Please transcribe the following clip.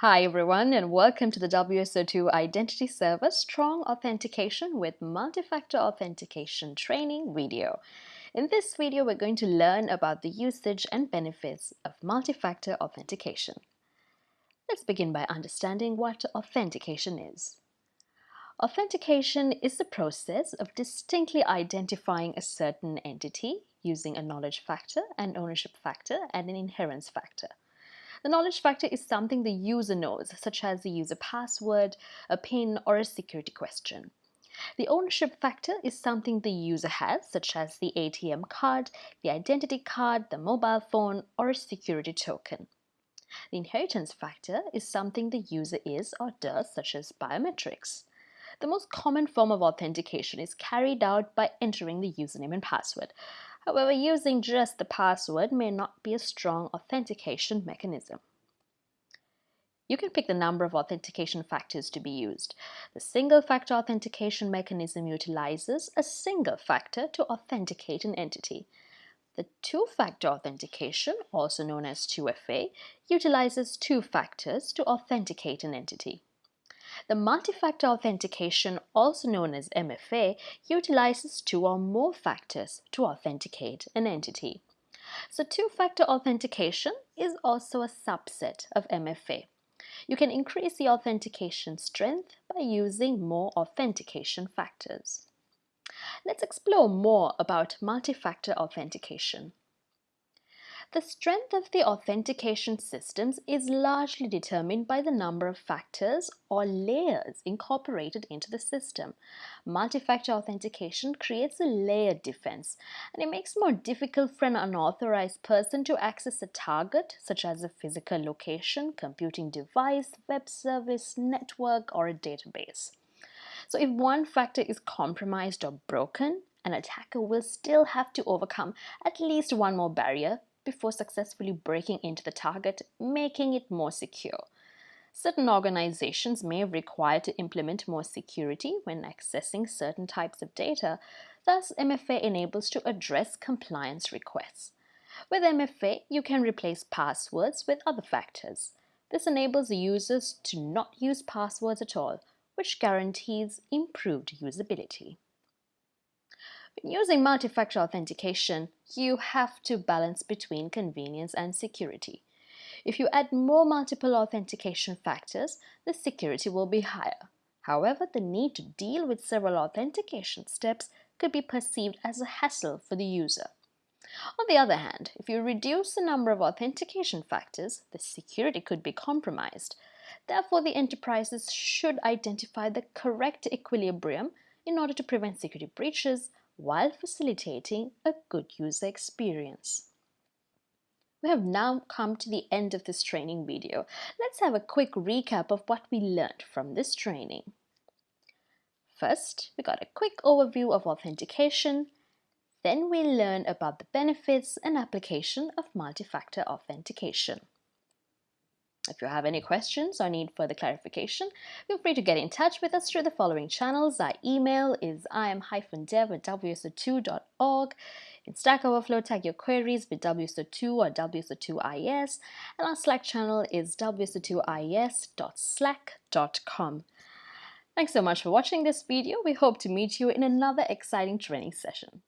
Hi everyone and welcome to the WSO2 Identity Server Strong Authentication with Multi-Factor Authentication training video. In this video, we're going to learn about the usage and benefits of multi-factor authentication. Let's begin by understanding what authentication is. Authentication is the process of distinctly identifying a certain entity using a knowledge factor, an ownership factor, and an inheritance factor. The knowledge factor is something the user knows, such as the user password, a PIN, or a security question. The ownership factor is something the user has, such as the ATM card, the identity card, the mobile phone, or a security token. The inheritance factor is something the user is or does, such as biometrics. The most common form of authentication is carried out by entering the username and password. However, using just the password may not be a strong authentication mechanism. You can pick the number of authentication factors to be used. The single-factor authentication mechanism utilizes a single factor to authenticate an entity. The two-factor authentication, also known as 2FA, utilizes two factors to authenticate an entity. The multi-factor authentication, also known as MFA, utilizes two or more factors to authenticate an entity. So two-factor authentication is also a subset of MFA. You can increase the authentication strength by using more authentication factors. Let's explore more about multi-factor authentication. The strength of the authentication systems is largely determined by the number of factors or layers incorporated into the system. Multi-factor authentication creates a layered defense and it makes it more difficult for an unauthorized person to access a target such as a physical location, computing device, web service, network, or a database. So if one factor is compromised or broken, an attacker will still have to overcome at least one more barrier before successfully breaking into the target, making it more secure. Certain organizations may require to implement more security when accessing certain types of data, thus MFA enables to address compliance requests. With MFA, you can replace passwords with other factors. This enables users to not use passwords at all, which guarantees improved usability. Using multi-factor authentication, you have to balance between convenience and security. If you add more multiple authentication factors, the security will be higher. However, the need to deal with several authentication steps could be perceived as a hassle for the user. On the other hand, if you reduce the number of authentication factors, the security could be compromised. Therefore, the enterprises should identify the correct equilibrium in order to prevent security breaches while facilitating a good user experience. We have now come to the end of this training video. Let's have a quick recap of what we learned from this training. First, we got a quick overview of authentication. Then we learned about the benefits and application of multi-factor authentication. If you have any questions or need further clarification, feel free to get in touch with us through the following channels. Our email is im-dev at wso2.org. In Stack Overflow, tag your queries with WSO2 or WSO2IS, and our Slack channel is wso2is.slack.com. Thanks so much for watching this video. We hope to meet you in another exciting training session.